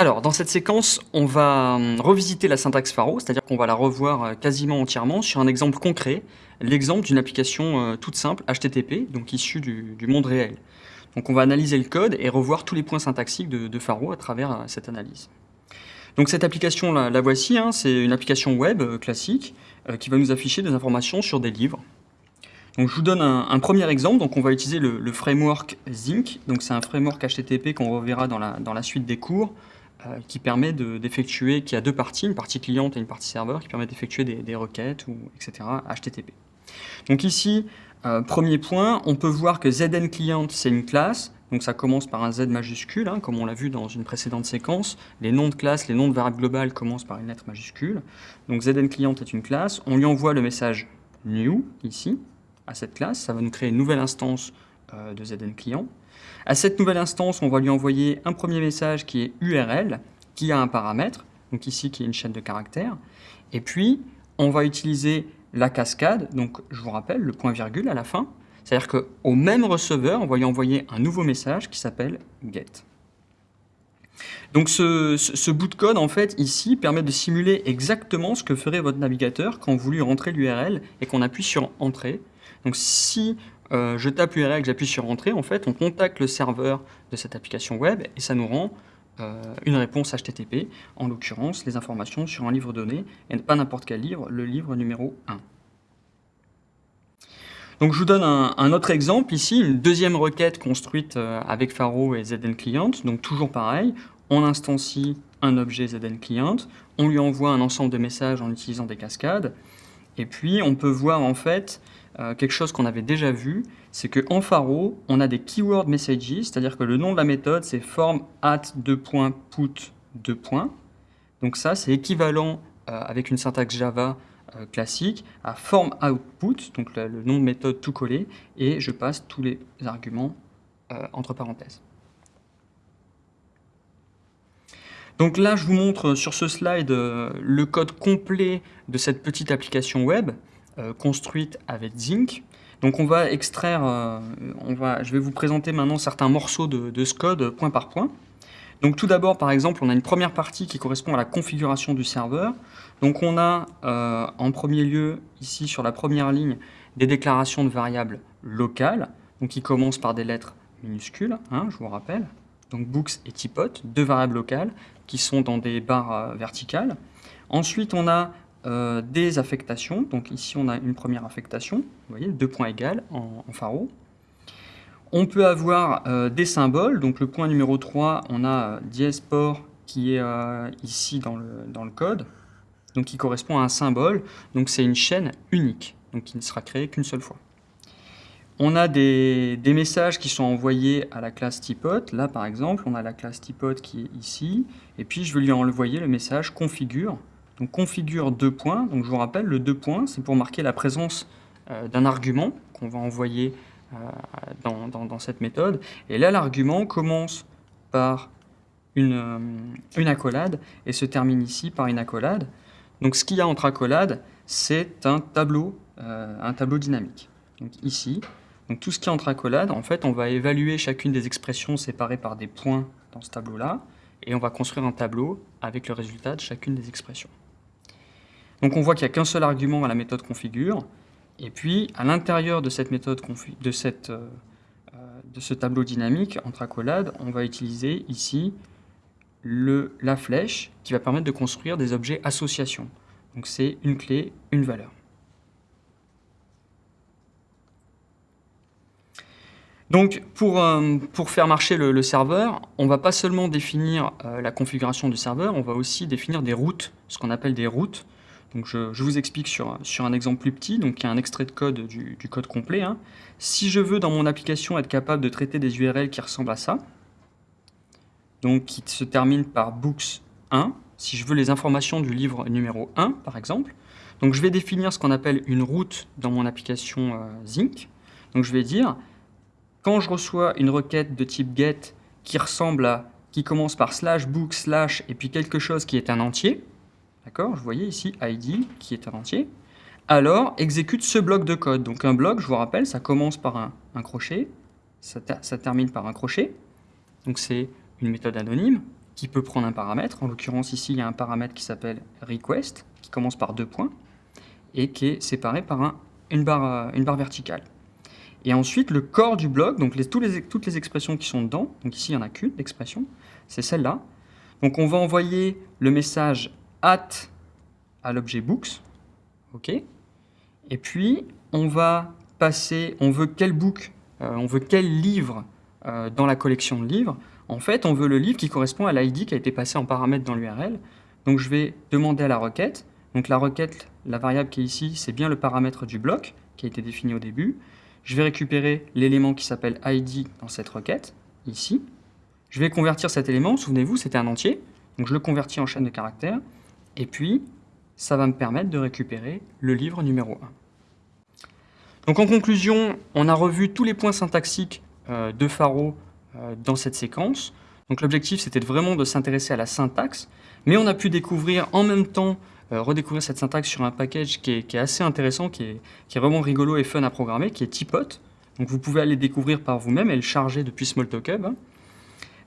Alors, dans cette séquence, on va hum, revisiter la syntaxe Pharo, c'est-à-dire qu'on va la revoir euh, quasiment entièrement sur un exemple concret, l'exemple d'une application euh, toute simple, HTTP, donc issue du, monde réel. Donc on va analyser le code et revoir tous les points syntaxiques de, Pharo à travers euh, cette analyse. Donc cette application, la, la voici, hein, c'est une application web classique qui va nous afficher des informations sur des livres. Donc je vous donne un, premier exemple, donc on va utiliser le, framework Zinc, donc c'est un framework HTTP qu'on reverra dans la, suite des cours, qui permet d'effectuer, qui a deux parties, une partie cliente et une partie serveur, qui permet d'effectuer des, requêtes, ou, etc., HTTP. Donc ici, euh, premier point, on peut voir que ZN Client, c'est une classe, donc ça commence par un Z majuscule, hein, comme on l'a vu dans une précédente séquence. Les noms de classes, les noms de variables globales commencent par une lettre majuscule. Donc ZN Client est une classe, on lui envoie le message new, ici, à cette classe, ça va nous créer une nouvelle instance euh, de ZN Client. À cette nouvelle instance, on va lui envoyer un premier message qui est URL, qui a un paramètre, donc ici qui est une chaîne de caractères. Et puis, on va utiliser la cascade, donc je vous rappelle, le point virgule à la fin. C'est-à-dire qu'au même receveur, on va lui envoyer un nouveau message qui s'appelle get. Donc ce, bout de code, en fait, ici, permet de simuler exactement ce que ferait votre navigateur quand vous lui rentrez l'URL et qu'on appuie sur Entrée. Donc si euh, je tape l'URL, j'appuie sur Entrée, en fait, on contacte le serveur de cette application web et ça nous rend euh, une réponse HTTP, en l'occurrence les informations sur un livre donné, et pas n'importe quel livre, le livre numéro 1. Donc je vous donne un, autre exemple. Ici, une deuxième requête construite euh, avec Pharo et ZN Client, donc toujours pareil, on instancie un objet ZN Client, on lui envoie un ensemble de messages en utilisant des cascades, et puis on peut voir en fait euh, quelque chose qu'on avait déjà vu, c'est qu'en Pharo, on a des keyword messages, c'est-à-dire que le nom de la méthode, c'est form at 2.put 2. Donc ça, c'est équivalent euh, avec une syntaxe Java euh, classique à form output, donc le, nom de méthode tout collé, et je passe tous les arguments entre parenthèses. Donc là, je vous montre sur ce slide le code complet de cette petite application web. Euh, construite avec Zinc. Donc on va extraire, euh, on va, je vais vous présenter maintenant certains morceaux de, ce code point par point. Donc tout d'abord, par exemple, on a une première partie qui correspond à la configuration du serveur. Donc on a euh, en premier lieu, ici sur la première ligne, des déclarations de variables locales, donc qui commencent par des lettres minuscules, hein, je vous rappelle. Donc books et typot, deux variables locales qui sont dans des barres verticales. Ensuite, on a euh, des affectations. Donc ici, on a une première affectation, vous voyez, deux points égales en, en pharo. On peut avoir euh, des symboles. Donc le point numéro 3, on a euh, qui est ici dans le, dans le code, donc qui correspond à un symbole. Donc c'est une chaîne unique, donc qui ne sera créée qu'une seule fois. On a des, messages qui sont envoyés à la classe typot. Là, par exemple, on a la classe typot qui est ici. Et puis, je vais lui envoyer le message configure donc configure deux points. Donc je vous rappelle, le deux points, c'est pour marquer la présence euh, d'un argument qu'on va envoyer euh, dans, cette méthode. Et là, l'argument commence par une, euh, une, accolade et se termine ici par une accolade. Donc ce qu'il y a entre accolades, c'est un tableau, un tableau dynamique. Donc ici, donc tout ce qui est entre accolades, en fait, on va évaluer chacune des expressions séparées par des points dans ce tableau-là, et on va construire un tableau avec le résultat de chacune des expressions. Donc on voit qu'il n'y a qu'un seul argument à la méthode configure. Et puis, à l'intérieur de cette méthode euh, euh, de ce tableau dynamique entre accolades, on va utiliser ici la flèche qui va permettre de construire des objets associations. Donc c'est une clé, une valeur. Donc pour, euh, pour faire marcher le, serveur, on va pas seulement définir la configuration du serveur, on va aussi définir des routes, ce qu'on appelle des routes. Donc je, vous explique sur, sur, un exemple plus petit, donc il y a un extrait de code du, code complet. Hein. Si je veux dans mon application être capable de traiter des URL qui ressemblent à ça, donc qui se terminent par books 1, si je veux les informations du livre numéro 1 par exemple, donc je vais définir ce qu'on appelle une route dans mon application euh, Zinc. Donc je vais dire, quand je reçois une requête de type get qui ressemble à, qui commence par slash book slash et puis quelque chose qui est un entier, D'accord Vous voyez ici ID qui est un entier. Alors, exécute ce bloc de code. Donc un bloc, je vous rappelle, ça commence par un, crochet, ça, termine par un crochet. Donc c'est une méthode anonyme. qui peut prendre un paramètre. En l'occurrence, ici, il y a un paramètre qui s'appelle request, qui commence par deux points, et qui est séparé par barre, une barre verticale. Et ensuite, le corps du bloc, donc toutes les expressions qui sont dedans, donc ici, il n'y en a qu'une expression, c'est celle-là. Donc on va envoyer le message at à l'objet books, ok Et puis, on va passer, on veut quel book, euh, on veut quel livre euh, dans la collection de livres. En fait, on veut le livre qui correspond à l'ID qui a été passé en paramètre dans l'URL. Donc je vais demander à la requête. Donc la requête, la variable qui est ici, c'est bien le paramètre du bloc qui a été défini au début. Je vais récupérer l'élément qui s'appelle ID dans cette requête, ici. Je vais convertir cet élément, souvenez-vous, c'était un entier. Donc je le convertis en chaîne de caractères. Et puis, ça va me permettre de récupérer le livre numéro 1. Donc en conclusion, on a revu tous les points syntaxiques euh, de Faro euh, dans cette séquence. Donc l'objectif, c'était vraiment de s'intéresser à la syntaxe, mais on a pu découvrir en même temps, redécouvrir cette syntaxe sur un package qui est, assez intéressant, qui est, vraiment rigolo et fun à programmer, qui est Tipot. Donc vous pouvez aller découvrir par vous-même et le charger depuis Smalltalk Hub.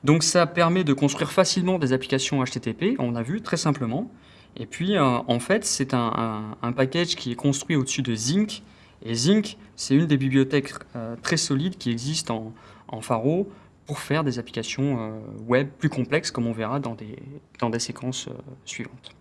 Donc ça permet de construire facilement des applications HTTP, on a vu très simplement. Et puis en fait, c'est un, package qui est construit au-dessus de Zinc, et Zinc, c'est une des bibliothèques euh, très solides qui existent en, Faro pour faire des applications euh, web plus complexes, comme on verra dans des, séquences euh, suivantes.